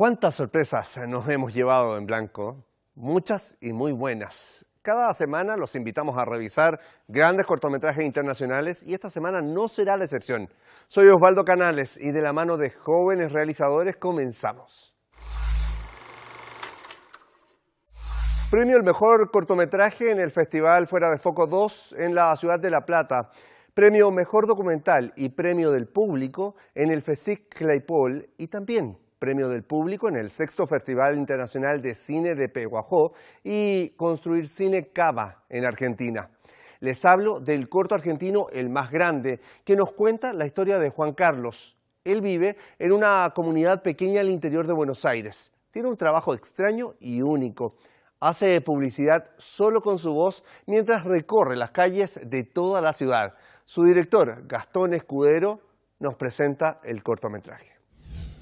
¿Cuántas sorpresas nos hemos llevado en blanco? Muchas y muy buenas. Cada semana los invitamos a revisar grandes cortometrajes internacionales y esta semana no será la excepción. Soy Osvaldo Canales y de la mano de jóvenes realizadores comenzamos. Premio el mejor cortometraje en el Festival Fuera de Foco 2 en la ciudad de La Plata. Premio Mejor Documental y Premio del Público en el FESIC Claypole y también Premio del Público en el Sexto Festival Internacional de Cine de Peguajó y Construir Cine Cava en Argentina. Les hablo del corto argentino El Más Grande, que nos cuenta la historia de Juan Carlos. Él vive en una comunidad pequeña al interior de Buenos Aires. Tiene un trabajo extraño y único. Hace publicidad solo con su voz mientras recorre las calles de toda la ciudad. Su director, Gastón Escudero, nos presenta el cortometraje.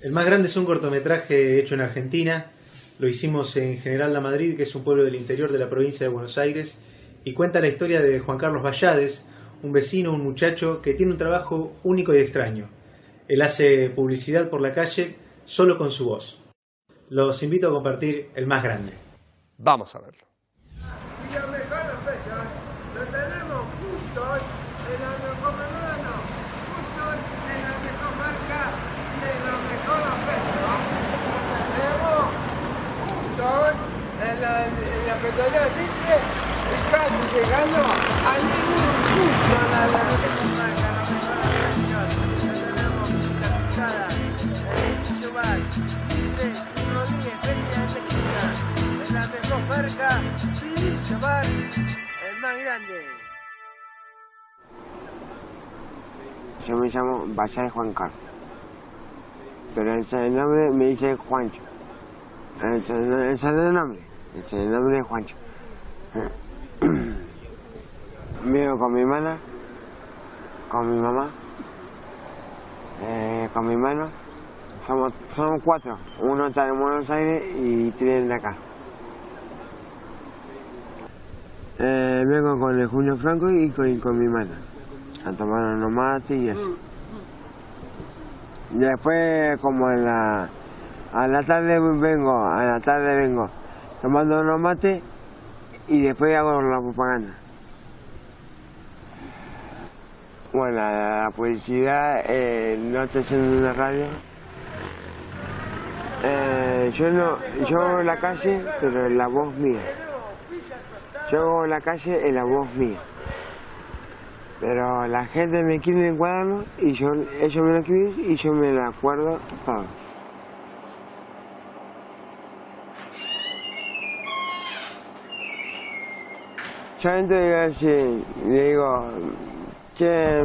El más grande es un cortometraje hecho en Argentina. Lo hicimos en General La Madrid, que es un pueblo del interior de la provincia de Buenos Aires, y cuenta la historia de Juan Carlos Vallades, un vecino, un muchacho que tiene un trabajo único y extraño. Él hace publicidad por la calle solo con su voz. Los invito a compartir el más grande. Vamos a verlo. Petrolera Mitre y casi llegando a ningún punto la, la la mejor la el la la marca, el más grande. Yo me llamo de Juan Carlos, pero el nombre me dice Juancho. El, el nombre el nombre es Juancho. Vivo con mi hermana, con mi mamá, eh, con mi hermano. Somos, somos cuatro. Uno está en Buenos Aires y tres acá. Eh, vengo con el Julio Franco y con, mi hermana. A tomar unos mates y eso. Después, como en la, a la tarde vengo, a la tarde vengo tomando unos mates y después hago la propaganda. Bueno, la, publicidad eh, no está haciendo una radio. Eh, yo no, yo hago la calle, pero en la voz mía. Yo hago la calle en la voz mía. Pero la gente me quiere encuadrarlo y yo, ellos me lo escriben y yo me lo acuerdo todo. Yo entro y así, digo, que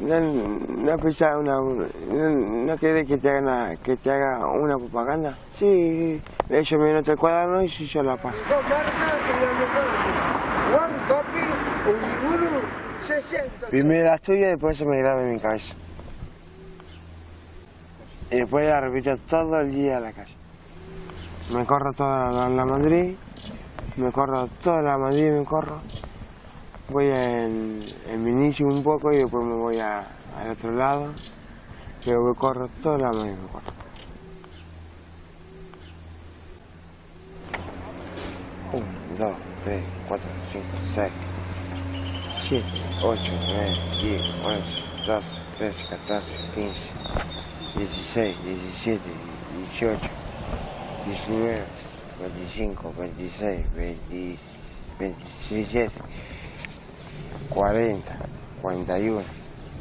no, no una, no, no querés que te haga una, que te haga una propaganda. Sí, ellos me notan el cuaderno y yo la paso. Primero la estudio y después se me graba en mi cabeza. Y después la repito todo el día a la calle. Me corro toda la, la Madrid me corro toda la Madrid, me corro. Voy en, en mi inicio un poco y después me voy a, al otro lado. Pero me corro toda la Madrid, me corro. 1, 2, 3, 4, 5, 6, 7, 8, 9, 10, 11, 12, 13, 14, 15, 16, 17, 18, 19, 25, 26, 27, 40, 41,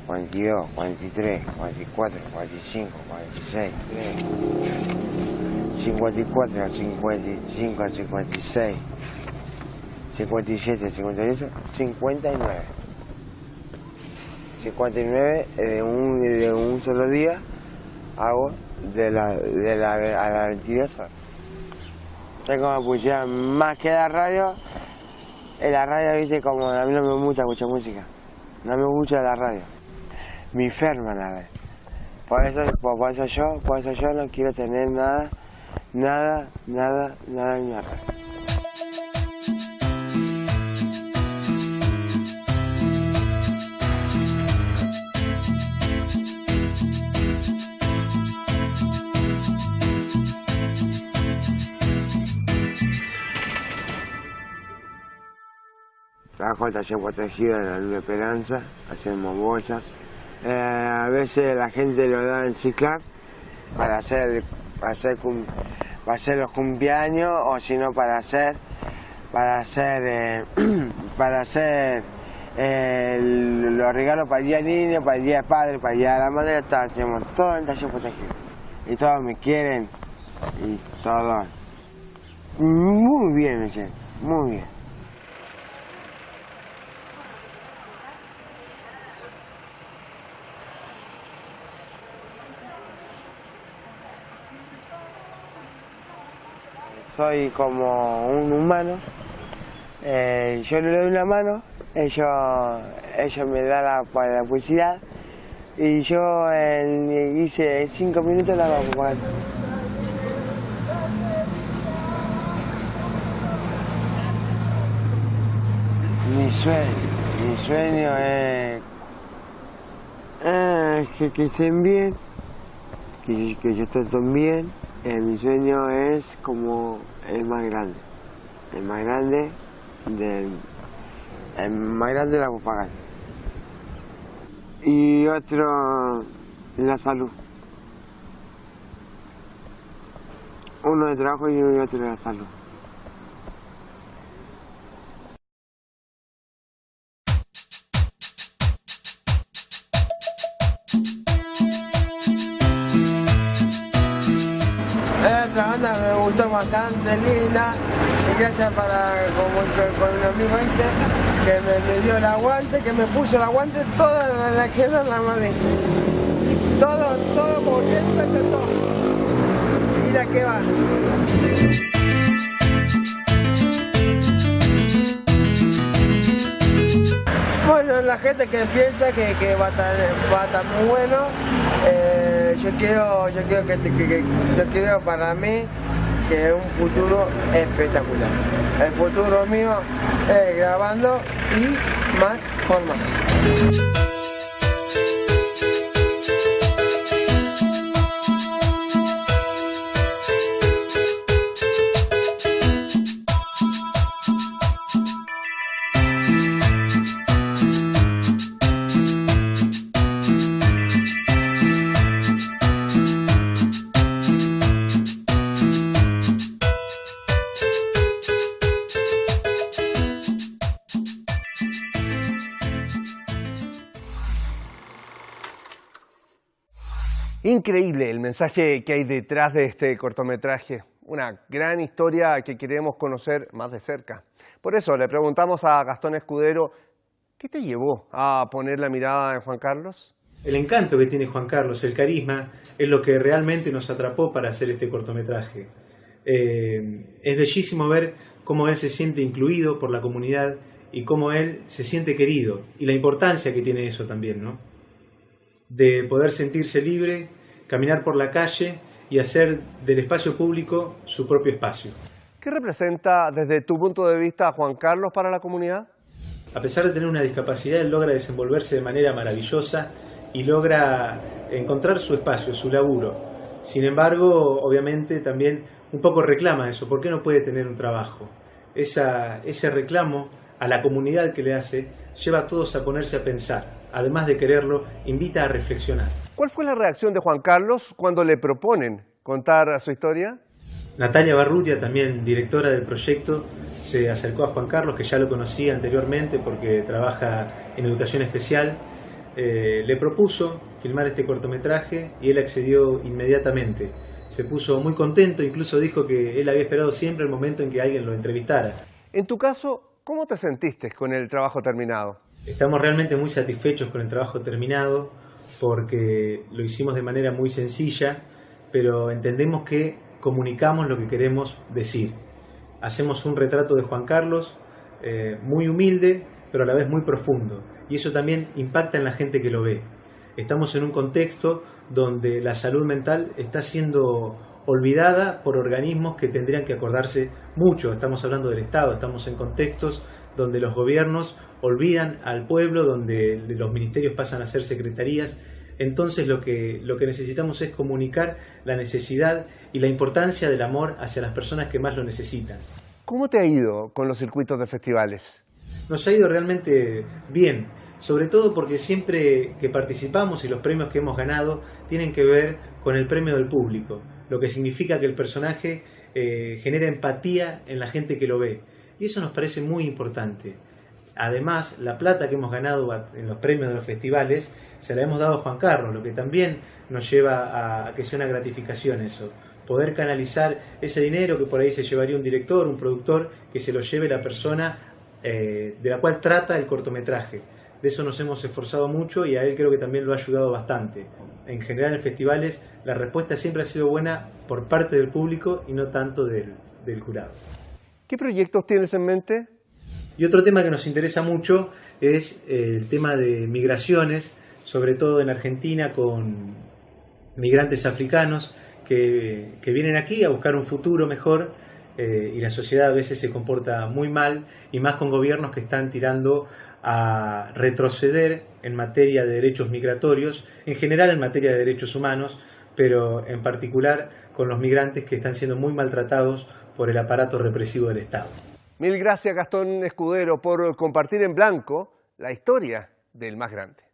42, 43, 44, 45, 46, 54, 55, 56, 57, 58, 59. 59 de un, de un solo día hago de la, de la, a las 22 horas. Tengo publicidad más que la radio. En la radio, viste, como a mí no me gusta escuchar música. No me gusta la radio. Me enferma la radio. Por eso, por, eso yo, por eso yo no quiero tener nada, nada, nada, nada en la radio. Trabajo en taller protegido en la Luna Esperanza, hacemos bolsas. Eh, a veces la gente lo da en ciclar para hacer, para hacer, para hacer los cumpleaños o si no para hacer, para hacer, eh, para hacer eh, el- los regalos para el día niño, para el día del padre, para el día de la madre, hacemos todo en taller protegido. Y todos me quieren y todo. Muy bien, me siento, muy bien. Soy como un humano. Eh, yo le doy una mano, ellos, ellos me dan la, la publicidad y yo en, hice cinco minutos la vamos pagando. Mi sueño, mi sueño es, es que, que estén bien, que, que yo esté bien. Eh, mi sueño es como el más grande, el más grande del, el más grande de la propaganda. Y otro, la salud. Uno de trabajo y otro de la salud. Gustó bastante linda y gracias para como con el amigo este que me, me dio el aguante, que me puso el aguante toda la, que era la madre. Todo, todo como siempre, todo. Mira que va. Bueno, la gente que piensa que, que va, a estar, va a estar muy bueno, eh, yo quiero, yo quiero que, que- que- yo quiero para mí que es un futuro espectacular. El futuro mío es grabando y más por Increíble el mensaje que hay detrás de este cortometraje. Una gran historia que queremos conocer más de cerca. Por eso le preguntamos a Gastón Escudero, ¿qué te llevó a poner la mirada en Juan Carlos? El encanto que tiene Juan Carlos, el carisma, es lo que realmente nos atrapó para hacer este cortometraje. Eh, es bellísimo ver cómo él se siente incluido por la comunidad y cómo él se siente querido y la importancia que tiene eso también, ¿no? De poder sentirse libre, caminar por la calle y hacer del espacio público su propio espacio. ¿Qué representa desde tu punto de vista Juan Carlos para la comunidad? A pesar de tener una discapacidad, él logra desenvolverse de manera maravillosa y logra encontrar su espacio, su laburo. Sin embargo, obviamente también un poco reclama eso, ¿por qué no puede tener un trabajo? Esa, ese reclamo a la comunidad que le hace lleva a todos a ponerse a pensar. Además de quererlo, invita a reflexionar. ¿Cuál fue la reacción de Juan Carlos cuando le proponen contar su historia? Natalia Barrutia, también directora del proyecto, se acercó a Juan Carlos, que ya lo conocía anteriormente porque trabaja en educación especial. Eh, le propuso filmar este cortometraje y él accedió inmediatamente. Se puso muy contento, incluso dijo que él había esperado siempre el momento en que alguien lo entrevistara. En tu caso, ¿cómo te sentiste con el trabajo terminado? Estamos realmente muy satisfechos con el trabajo terminado porque lo hicimos de manera muy sencilla, pero entendemos que comunicamos lo que queremos decir. Hacemos un retrato de Juan Carlos eh, muy humilde, pero a la vez muy profundo, y eso también impacta en la gente que lo ve. Estamos en un contexto donde la salud mental está siendo olvidada por organismos que tendrían que acordarse mucho. Estamos hablando del Estado, estamos en contextos donde los gobiernos olvidan al pueblo, donde los ministerios pasan a ser secretarías. Entonces lo que, lo que necesitamos es comunicar la necesidad y la importancia del amor hacia las personas que más lo necesitan. ¿Cómo te ha ido con los circuitos de festivales? nos ha ido realmente bien, sobre todo porque siempre que participamos y los premios que hemos ganado tienen que ver con el premio del público, lo que significa que el personaje eh, genera empatía en la gente que lo ve. Y eso nos parece muy importante. Además, la plata que hemos ganado en los premios de los festivales se la hemos dado a Juan Carlos, lo que también nos lleva a que sea una gratificación eso. Poder canalizar ese dinero que por ahí se llevaría un director, un productor, que se lo lleve la persona eh, de la cual trata el cortometraje. De eso nos hemos esforzado mucho y a él creo que también lo ha ayudado bastante. En general en festivales la respuesta siempre ha sido buena por parte del público y no tanto del, del jurado. ¿Qué proyectos tienes en mente? Y otro tema que nos interesa mucho es eh, el tema de migraciones, sobre todo en Argentina con migrantes africanos que, que vienen aquí a buscar un futuro mejor eh, y la sociedad a veces se comporta muy mal y más con gobiernos que están tirando a retroceder en materia de derechos migratorios, en general en materia de derechos humanos, pero en particular con los migrantes que están siendo muy maltratados por el aparato represivo del Estado. Mil gracias Gastón Escudero por compartir en blanco la historia del más grande.